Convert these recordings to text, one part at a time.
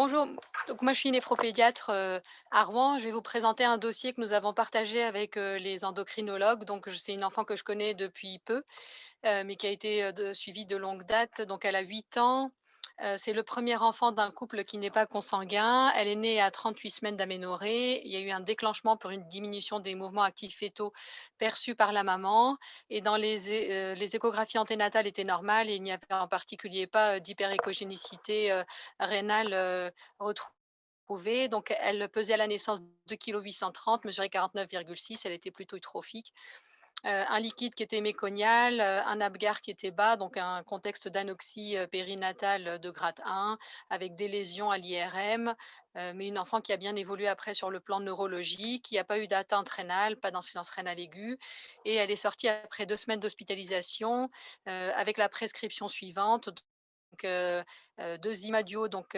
Bonjour, donc moi je suis néphropédiatre euh, à Rouen. Je vais vous présenter un dossier que nous avons partagé avec euh, les endocrinologues. Donc c'est une enfant que je connais depuis peu, euh, mais qui a été suivie de longue date. Donc elle a 8 ans. C'est le premier enfant d'un couple qui n'est pas consanguin. Elle est née à 38 semaines d'aménorrhée. Il y a eu un déclenchement pour une diminution des mouvements actifs fétaux perçus par la maman. Et dans les, échographies anténatales étaient normales il n'y avait en particulier pas d'hyperéchogénicité euh, rénale retrouvée. Donc elle pesait à la naissance 2,830 kg, mesurait 49,6. Elle était plutôt eutrophique. Un liquide qui était méconial, un Apgar qui était bas, donc un contexte d'anoxie, périnatale, de grade 1 avec des lésions à l'IRM, mais une enfant qui a bien évolué après sur le plan neurologique, qui a pas eu d'atteinte rénale, pas d'insuffisance rénale aiguë et elle est sortie après 2 semaines d'hospitalisation, avec la prescription suivante, donc 2 Imadio, donc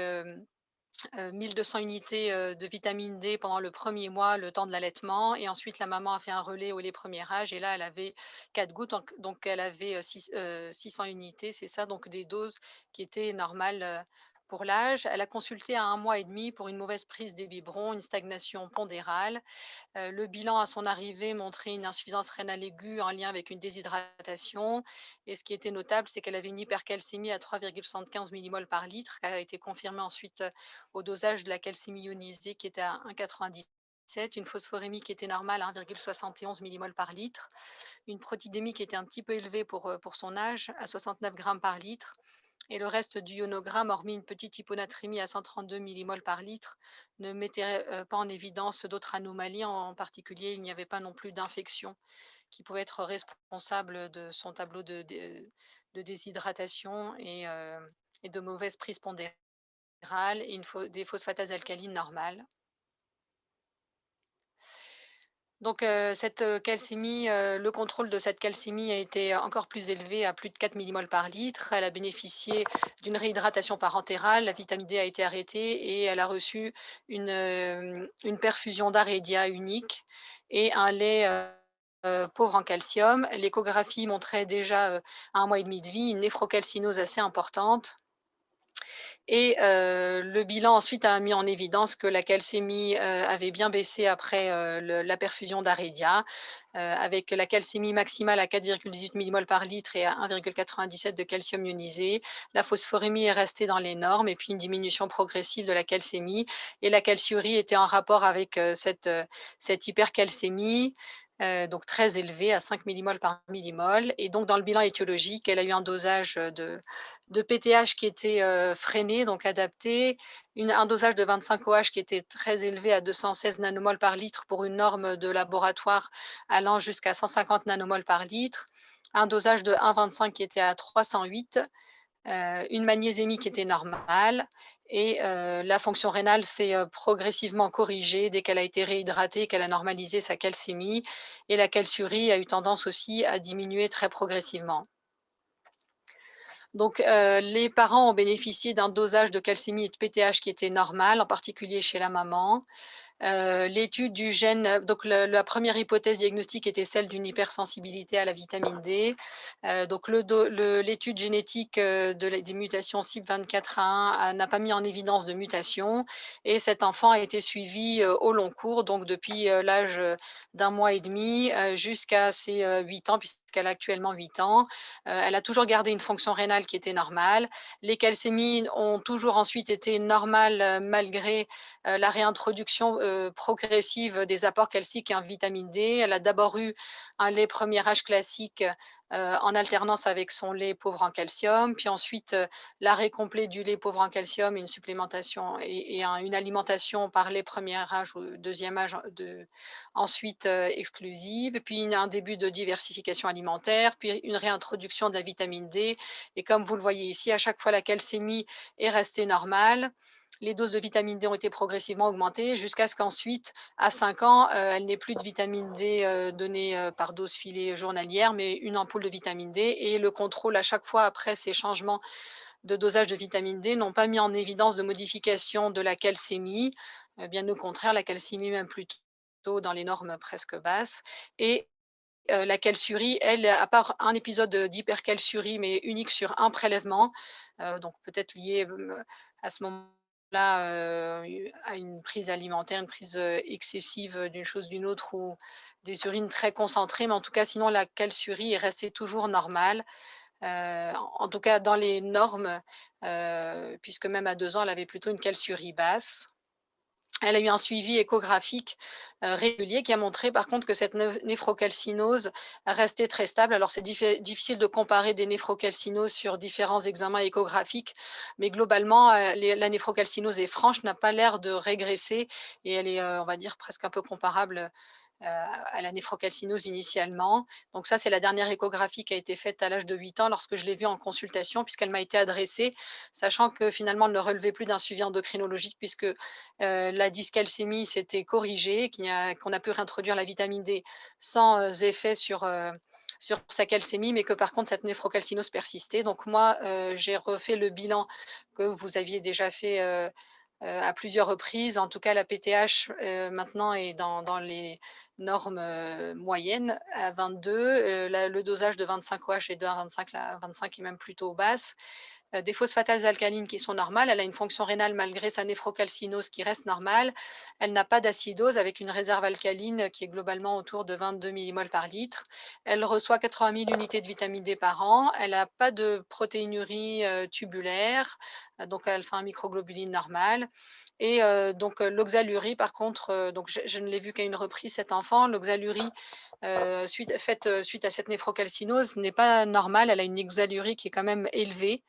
hem Heu, 1 200 unités, de vitamine D pendant le premier mois, le temps de l'allaitement et ensuite la maman a fait un relais au lait premier âge et là, elle avait 4 gouttes donc elle avait, heu, six heu, 600 unités, c'est ça, donc des doses qui étaient normales, pour l'âge. Elle a consulté à un mois et demi pour une mauvaise prise des biberons, une stagnation pondérale. Heu, le bilan à son arrivée montrait une insuffisance rénale aiguë en lien avec une déshydratation et ce qui était notable, c'est qu'elle avait une hypercalcémie à 3,75 millimoles par litre, qui a été confirmée ensuite, heu, au dosage de la calcémie ionisée qui était à 1,97, une phosphorémie qui était normale à 1,71 millimoles par litre, une protidémie qui était un petit peu élevée pour, heu, pour son âge à 69 grammes par litre et le reste du ionogramme, hormis une petite hyponatrémie à 132 millimoles par litre, ne mettait euh, pas en évidence d'autres anomalies. En particulier, il n'y avait pas non plus d'infection qui pouvait être responsable de son tableau de, déshydratation et, euh, de mauvaise prise pondérale et une des phosphatases alcalines normales. Donc, heu, cette, calcémie, heu, le contrôle de cette calcémie a été encore plus élevé à plus de 4 millimoles par litre. Elle a bénéficié d'une réhydratation parentérale, la vitamine D a été arrêtée et elle a reçu une, perfusion d'Arédia unique et un lait, pauvre en calcium. L'échographie montrait déjà, à 1 mois et demi de vie, une néphrocalcinose assez importante. Et le bilan ensuite a mis en évidence que la calcémie, avait bien baissé après, la perfusion d'Arédia, heu, avec la calcémie maximale à 4,18 millimoles par litre et à 1,97 de calcium ionisé. La phosphorémie est restée dans les normes et puis une diminution progressive de la calcémie et la calciurie était en rapport avec, cette, hypercalcémie, donc très élevée à 5 millimoles par millimole et donc dans le bilan étiologique, elle a eu un dosage, de de PTH qui était, freiné, donc adapté, une un dosage de 25 OH qui était très élevé à 216 nanomoles par litre pour une norme de laboratoire allant jusqu'à 150 nanomoles par litre, un dosage de 1,25 qui était à 308, heu, une magnésémie qui était normale et la fonction rénale s'est, progressivement corrigée dès qu'elle a été réhydratée, qu'elle a normalisé sa calcémie et la calciurie a eu tendance aussi à diminuer très progressivement. Donc, les parents ont bénéficié d'un dosage de calcémie et de PTH qui était normal, en particulier chez la maman. Heu, l'étude du gène, heu, donc la première hypothèse diagnostique était celle d'une hypersensibilité à la vitamine D. Heu, donc l'étude génétique, de la des mutations CYP24A1 a n'a pas mis en évidence de mutation et cet enfant a été suivi, au long cours, donc depuis, l'âge, d'1 mois et demi, jusqu'à ses, heu, 8 ans puisqu'elle a actuellement 8 ans. Elle a toujours gardé une fonction rénale qui était normale. Les calcémies ont toujours ensuite été normales, malgré la réintroduction, progressive des apports calciques et en vitamine D. Elle a d'abord eu un lait premier âge classique, heu, en alternance avec son lait pauvre en calcium, puis ensuite, heu, l'arrêt complet du lait pauvre en calcium, une supplémentation et et un une alimentation par lait premier âge ou deuxième âge de ensuite, heu, exclusive, puis un début de diversification alimentaire, puis une réintroduction de la vitamine D. Et comme vous le voyez ici, à chaque fois la calcémie est restée normale les doses de vitamine D ont été progressivement augmentées jusqu'à ce qu'ensuite, à 5 ans, heu, elle n'ait plus de vitamine D, heu, donnée, heu, par dose filée journalière, mais une ampoule de vitamine D. Et le contrôle à chaque fois après ces changements de dosage de vitamine D n'ont pas mis en évidence de modification de la calcémie, bien au contraire, la calcémie même plutôt dans les normes presque basses. Et la calciurie, elle, à part un épisode, d'hypercalciurie, mais unique sur un prélèvement, donc peut-être lié, à ce moment là, à une prise alimentaire, une prise, excessive, d'une chose, d'une autre ou des urines très concentrées, mais en tout cas, sinon la calciurie est restée toujours normale. En tout cas dans les normes, puisque même à 2 ans, elle avait plutôt une calciurie basse. Elle a eu un suivi échographique, heu, régulier qui a montré par contre que cette néphrocalcinose restait très stable. Alors c'est difficile de comparer des néphrocalcinoses sur différents examens échographiques, mais globalement, les la néphrocalcinose est franche, n'a pas l'air de régresser et elle est, heu, on va dire presque un peu comparable, à la néphrocalcinose initialement. Donc ça, c'est la dernière échographie qui a été faite à l'âge de 8 ans lorsque je l'ai vue en consultation puisqu'elle m'a été adressée, sachant que finalement elle ne relevait plus d'un suivi endocrinologique puisque, heu, la dyscalcémie s'était corrigée, qu'on a pu réintroduire la vitamine D sans, heu, effet sur, sur sa calcémie, mais que par contre cette néphrocalcinose persistait. Donc moi, j'ai refait le bilan que vous aviez déjà fait, à plusieurs reprises. En tout cas, la PTH, heu, maintenant est dans les normes, heu, moyennes à 22, heu, la le dosage de 25 OH est de 1,25 là, 25 est même plutôt basse. Heu, des phosphatase alcalines qui sont normales. Elle a une fonction rénale malgré sa néphrocalcinose qui reste normale. Elle n'a pas d'acidose avec une réserve alcaline qui est globalement autour de 22 millimoles par litre. Elle reçoit 80 000 unités de vitamine D par an. Elle a pas de protéinurie, heu, tubulaire, heu, donc elle fait un microglobuline normal et donc l'oxalurie par contre, donc je ne l'ai vue qu'à une reprise cet enfant. L'oxalurie, faite, suite à cette néphrocalcinose n'est pas normale. Elle a une oxalurie qui est quand même élevée,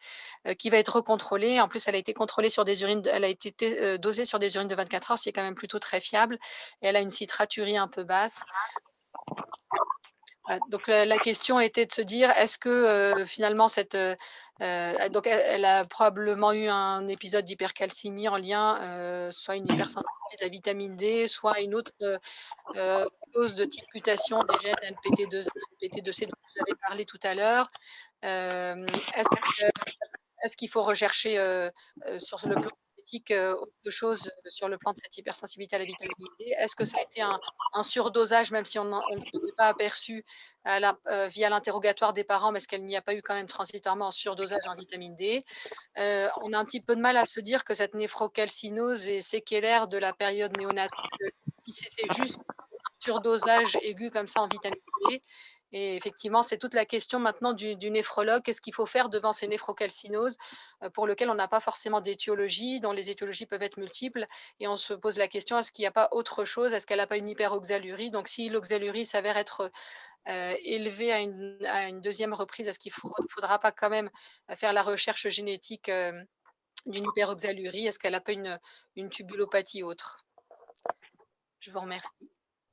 qui va être recontrôlée. En plus, elle a été contrôlée sur des urines elle a été dosée sur des urines de 24 heures, ce qui est quand même plutôt très fiable et elle a une citraturie un peu basse. Voilà, donc la question était de se dire: «Est-ce que, finalement cette, heu heu» donc elle a probablement eu un épisode d'hypercalcémie en lien, soit une hypersensibilité de la vitamine D, soit une autre, cause de type mutation des gènes MPT2, MPT2C dont vous avez parlé tout à l'heure. Est-ce qu'il faut rechercher, sur le plan autre chose sur le plan de cette hypersensibilité à la vitamine D? Est-ce que ça a été un un surdosage même si on ne s'en est pas aperçu via l'interrogatoire des parents, mais est-ce qu'il n'y a pas eu quand même transitoirement un surdosage en vitamine D? On a un petit peu de mal à se dire que cette néphrocalcinose est séquelaire de la période néonatale, si c'était juste surdosage aigu comme ça en vitamine D et effectivement, c'est toute la question maintenant du néphrologue. Qu'est-ce qu'il faut faire devant ces néphrocalcinoses, heu, pour lequel on n'a pas forcément d'étiologie, dont les étiologies peuvent être multiples? Et on se pose la question: «Est-ce qu'il y a pas autre chose? Est-ce qu'elle a pas une hyperoxalurie?» donc si l'oxalurie s'avère être, heu, élevée à une 2e reprise, est-ce qu'il faud faudra pas quand même, heu, faire la recherche génétique, d'une hyperoxalurie? Est-ce qu'elle a pas une tubulopathie autre? Je vous remercie.